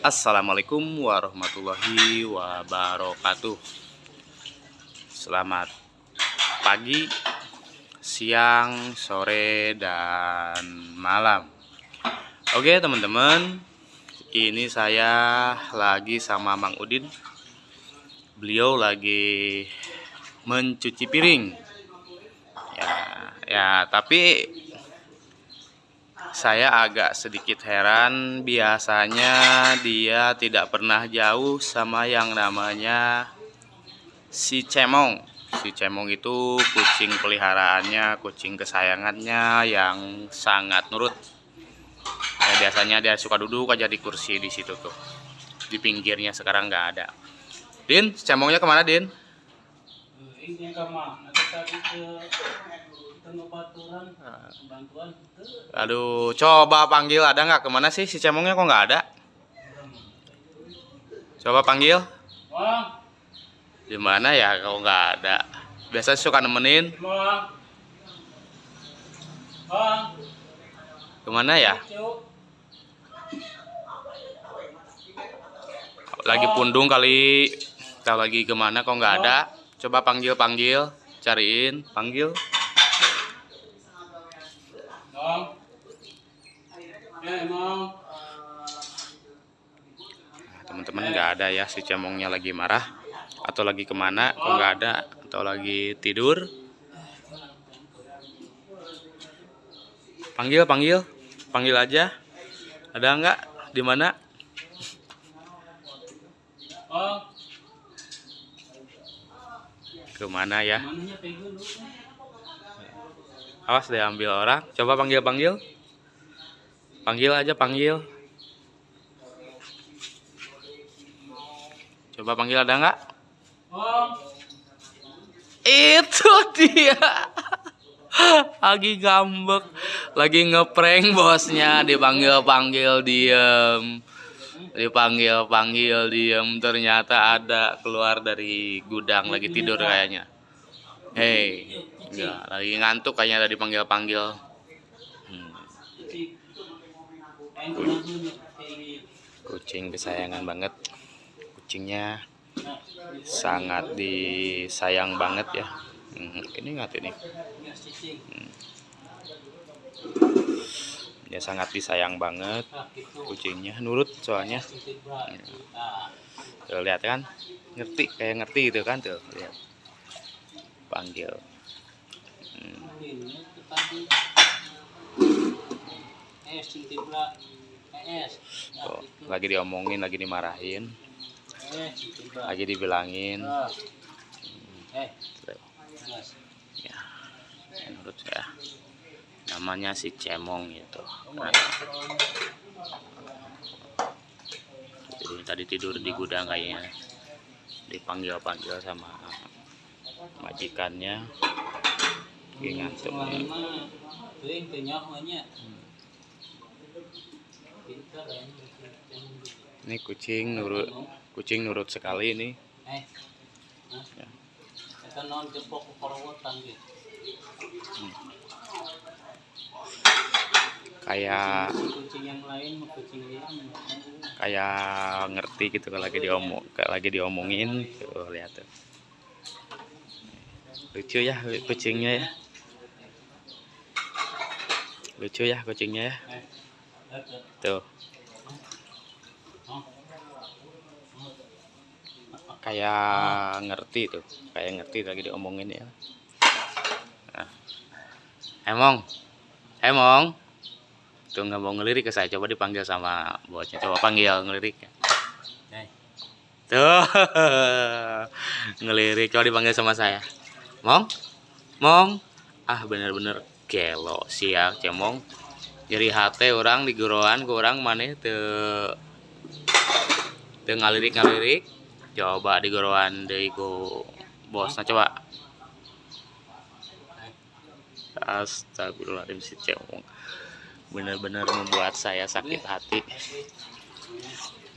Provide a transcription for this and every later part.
Assalamualaikum warahmatullahi wabarakatuh. Selamat pagi, siang, sore, dan malam. Oke teman-teman Ini saya lagi sama Mang Udin. Beliau lagi mencuci piring. Ya, ya tapi saya agak sedikit heran. Biasanya dia tidak pernah jauh sama yang namanya si cemong. Si cemong itu kucing peliharaannya kucing kesayangannya yang sangat nurut. Ya, biasanya dia suka duduk aja di kursi di situ tuh. Di pinggirnya sekarang nggak ada. Din cemongnya ke mana Din ke bantuan bantuan Aduh, coba panggil ada nggak ke mana sih si cemongnya kok nggak ada? Coba panggil. Bang, Di mana ya kalau nggak ada? Biasa suka nemenin. Ke mana ya? Lagi pundung kali. Tahu lagi ke mana kok nggak ada? Coba panggil panggil, cariin, panggil. eh Nah, Teman-teman nggak ada ya si cemongnya lagi marah atau lagi ke mana? Kok nggak ada? Atau lagi tidur? Panggil panggil, panggil aja. Ada nggak? Di mana? bang, Ke mana ya? Awas deh ambil orang. Coba panggil panggil. Panggil aja panggil. Coba panggil ada nggak? Itu dia. Lagi ngambek, lagi ngeprank bosnya dipanggil panggil diem. Dipanggil panggil diem. Ternyata ada keluar dari gudang lagi tidur kayaknya. Hei, enggak lagi ngantuk kayaknya ada dipanggil panggil. Hmm. kucing kesayangan banget. Kucingnya sangat disayang banget ya. Hmm, ini nggak ini ya cicing, ya sangat disayang banget kucingnya nurut soalnya. Nah, tuh lihat kan ngerti kayak ngerti itu kan tuh lihat. Panggil. Hmm, tuh, lagi diomongin lagi dimarahin lagi dibilangin. Jelas. ya menurut saya namanya si cemong gitu. Jadi tadi tidur di gudang kayaknya. Dipanggil-panggil sama majikannya. Lagi ngantuk. Ya, cicing. ini kucing nurut kucing nurut sekali ini. Eh, nah, Ya. Kayak kayak ngerti gitu kalau lagi diomong kayak lagi diomongin tuh lihat tuh. Lucu ya kucingnya ya. Lucu ya kucingnya ya. Eh, tuh. Kayak ngerti tuh kayak ngerti lagi diomongin ya. Nah. emong emong tuh nggak mau ngelirik ke saya. Coba dipanggil sama bosnya. Coba panggil ngelirik. Eh, tuh. Ngelirik. Coba dipanggil sama saya. Mong? Mong? Ah bener-bener gelo siak cemong jadi hati orang di guruan ke orang mana tuh tuh ngalirik ngalirik coba di guruan deh ku bosnya. Coba Astagfirullahaladzim si cemong bener-bener membuat saya sakit hati.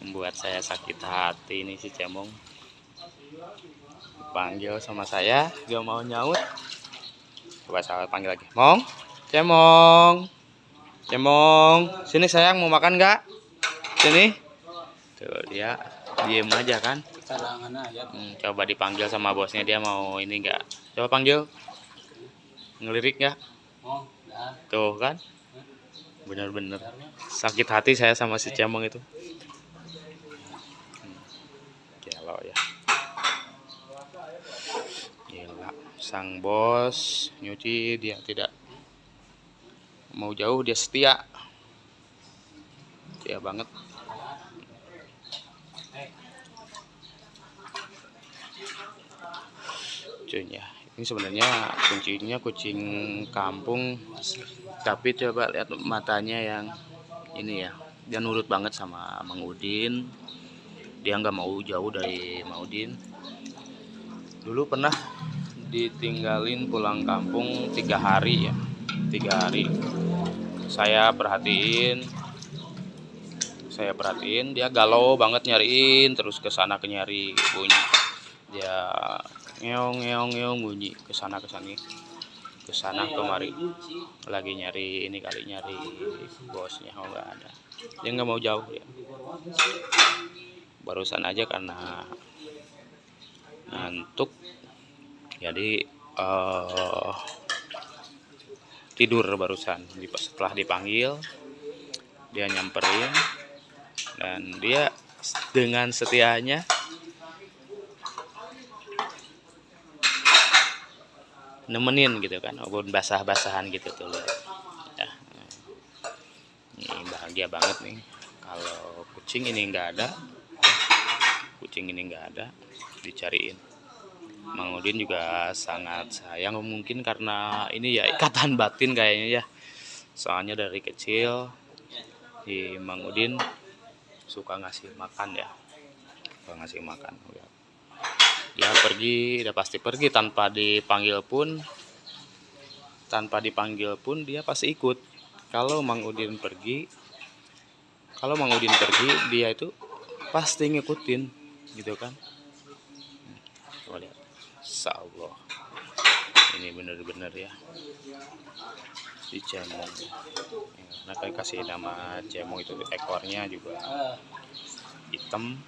Membuat saya sakit hati ini si cemong panggil sama saya gak mau nyaut. Coba saya panggil lagi. Mong cemong cemong sini sayang mau makan nggak? Sini. Tuh dia diem aja kan. Hmm, coba dipanggil sama bosnya dia mau ini enggak coba panggil ngelirik nggak? Oh, dah. tuh kan? Bener-bener. Sakit hati saya sama si cemong itu. Gelo ya. Gila. Sang bos nyuci dia tidak mau jauh dia setia. Setia banget. Cuy ya ini sebenarnya kuncinya kucing kampung tapi coba lihat matanya yang ini ya. Dia nurut banget sama Mang Udin. Dia nggak mau jauh dari Mang Udin. Dulu pernah ditinggalin pulang kampung tiga hari ya tiga hari. Saya perhatiin saya perhatiin dia galau banget nyariin terus ke sana ke nyari bunyi dia ngeong ngeong ngeong bunyi ke sana ke sini ke sana kemari. Lagi nyari ini kali nyari bosnya oh nggak ada. Dia nggak mau jauh ya barusan aja karena ngantuk jadi eh tidur barusan. Setelah dipanggil dia nyamperin dan dia dengan setianya nemenin gitu kan walaupun basah-basahan gitu tuh. Lihat. ya. Ini bahagia banget nih kalau kucing ini nggak ada kucing ini nggak ada dicariin. Mang Udin juga sangat sayang mungkin karena ini ya ikatan batin kayaknya ya. Soalnya dari kecil di Mang Udin suka ngasih makan ya. Suka ngasih makan ya dia pergi udah pasti pergi. Tanpa dipanggil pun tanpa dipanggil pun dia pasti ikut. Kalau Mang Udin pergi kalau Mang Udin pergi dia itu pasti ngikutin gitu kan? Coba lihat. Allah ini bener-bener ya. Si cemong. Nah kayak kasih nama cemong itu ekornya juga hitam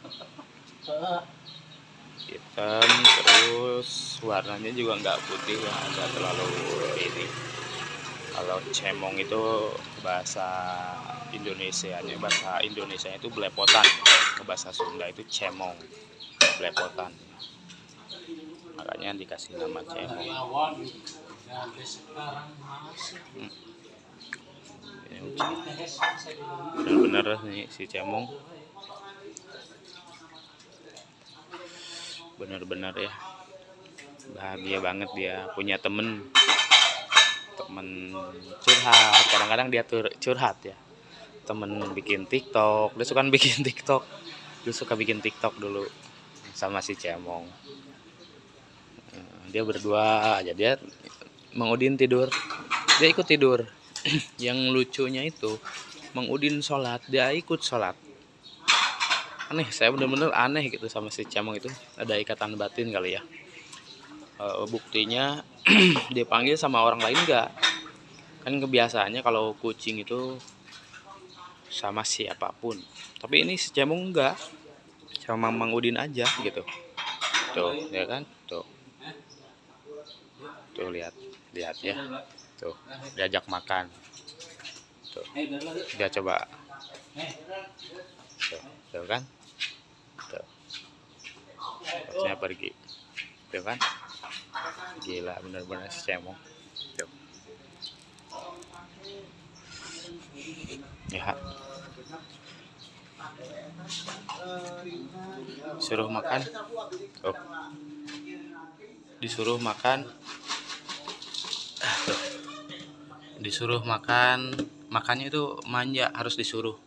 hitam terus warnanya juga nggak putih ya nggak terlalu ini kalau cemong itu bahasa Indonesia nya bahasa Indonesia itu belepotan. Ke bahasa Sunda itu cemong belepotan. Makanya dikasih nama cemong. Dibilang. bener-bener nih si cemong bener-bener ya. Bahagia banget dia punya temen. Temen curhat. Kadang-kadang dia curhat ya. Temen bikin tiktok. Dia suka bikin tiktok. Dia suka bikin tiktok dulu sama si cemong. Dia berdua aja. Dia Mang Udin tidur. Dia ikut tidur. Yang lucunya itu Mang Udin sholat. Dia ikut sholat aneh saya bener-bener aneh gitu sama si cemong itu ada ikatan batin kali ya. Eh, buktinya dipanggil sama orang lain enggak kan kebiasaannya kalau kucing itu sama siapa pun. Tapi ini si cemong enggak sama Mang Udin aja gitu. Tuh ya kan? Tuh. Tuh lihat. Lihat ya. Tuh diajak makan. Tuh. Dia coba tuh, tuh kan? Tuh. Bosnya pergi. Tuh kan? Gila bener-bener si cemong. Tuh. Ya. Suruh makan. Tuh. Disuruh makan. Disuruh makan. Makannya itu manja harus disuruh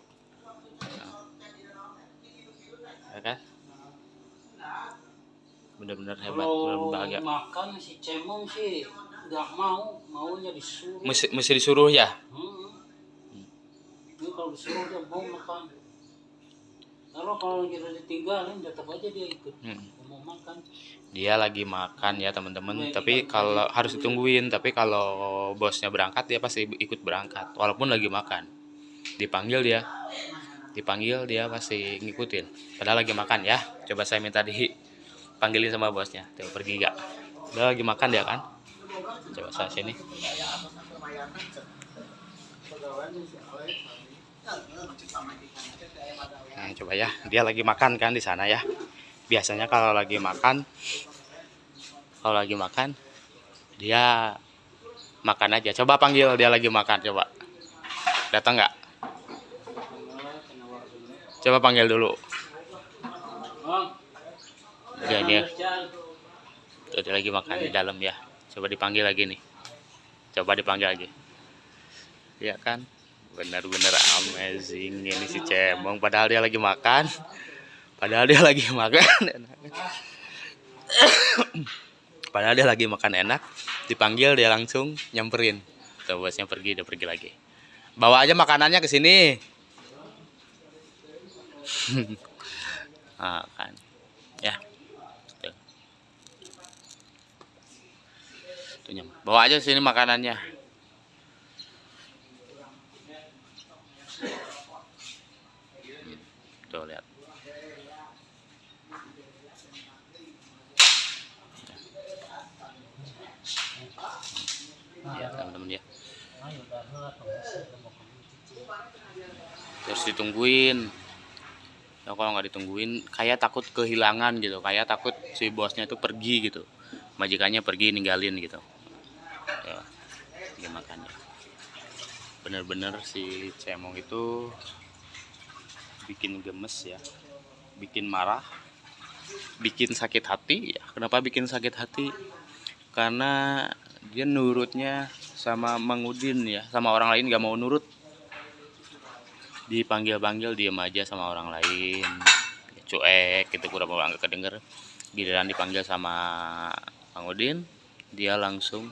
bener-bener hebat Kalau bahagia makan si cemong sih nggak mau, maunya disuruh. mesti, mesti disuruh ya Hmm. Ini kalau disuruh dia mau makan. Kalau kalau kita ditinggalin tetap aja dia ikut. Hmm. Mau makan. dia lagi makan ya teman-teman tapi kalau harus ditungguin tapi kalau bosnya berangkat dia pasti ikut berangkat walaupun lagi makan dipanggil dia dipanggil dia pasti ngikutin padahal lagi makan ya coba saya minta dipanggilin sama bosnya. Tuh pergi gak? Udah lagi makan dia kan? Coba saya sini. Nah, coba ya. Dia lagi makan kan di sana ya. Biasanya kalau lagi makan kalau lagi makan dia makan aja. Coba panggil dia lagi makan coba. Datang nggak coba panggil dulu dia dia tuh dia lagi makan di dalam ya. Coba dipanggil lagi nih. Coba dipanggil lagi. Ya kan? Benar-benar amazing ini si cemong. Padahal dia lagi makan. Padahal dia lagi makan padahal dia lagi makan enak. Dipanggil dia langsung nyamperin. Tuh bosnya pergi dia pergi lagi. Bawa aja makanannya ke sini. Ah, kan. Ya Bawa aja sini makanannya. Tuh lihat. Ya teman-teman ya terus ditungguin. Ya kalau nggak ditungguin kayak takut kehilangan gitu. Kayak takut si bosnya itu pergi gitu. Majikannya pergi ninggalin gitu dia makannya bener-bener si cemong itu bikin gemes ya. Bikin marah. Bikin sakit hati. Ya kenapa bikin sakit hati? Karena dia nurutnya sama Mang Udin ya. Sama orang lain gak mau nurut. Dipanggil-panggil diem aja sama orang lain. Cuek gitu kurang mau nggak kedenger. Giliran dipanggil sama Mang Udin dia langsung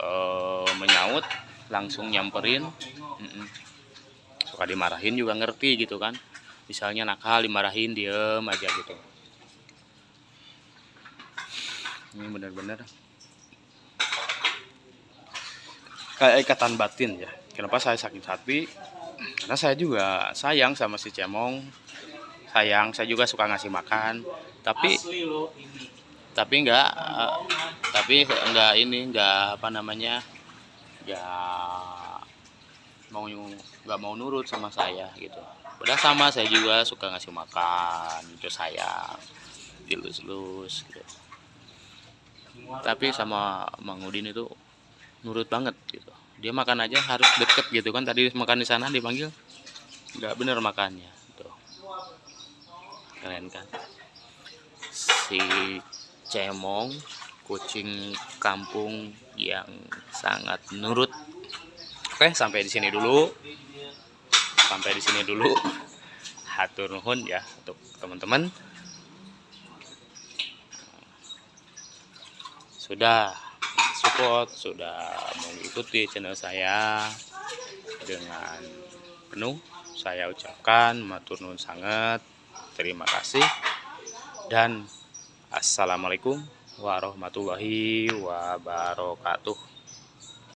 uh, menyaut langsung nyamperin. Mm -mm suka dimarahin juga ngerti gitu kan. Misalnya nakal dimarahin diem aja gitu. Ini bener-bener kayak ikatan batin ya. Kenapa saya sakit hati karena saya juga sayang sama si cemong. Sayang saya juga suka ngasih makan. Tapi tapi enggak uh, tapi enggak ini enggak apa namanya enggak mau nggak mau nurut sama saya gitu. Udah sama saya juga suka ngasih makan itu saya dilus-lus gitu. tapi sama Mang Udin itu nurut banget gitu. Dia makan aja harus deket gitu kan tadi makan di sana dipanggil nggak bener makannya tuh keren kan? Si cemong kucing kampung yang sangat nurut Oke, sampai di sini dulu. Sampai di sini dulu. Hatur nuhun ya untuk teman-teman. Sudah support, sudah mengikuti channel saya dengan penuh. Saya ucapkan matur nuhun sangat. Terima kasih dan assalamualaikum warahmatullahi wabarakatuh.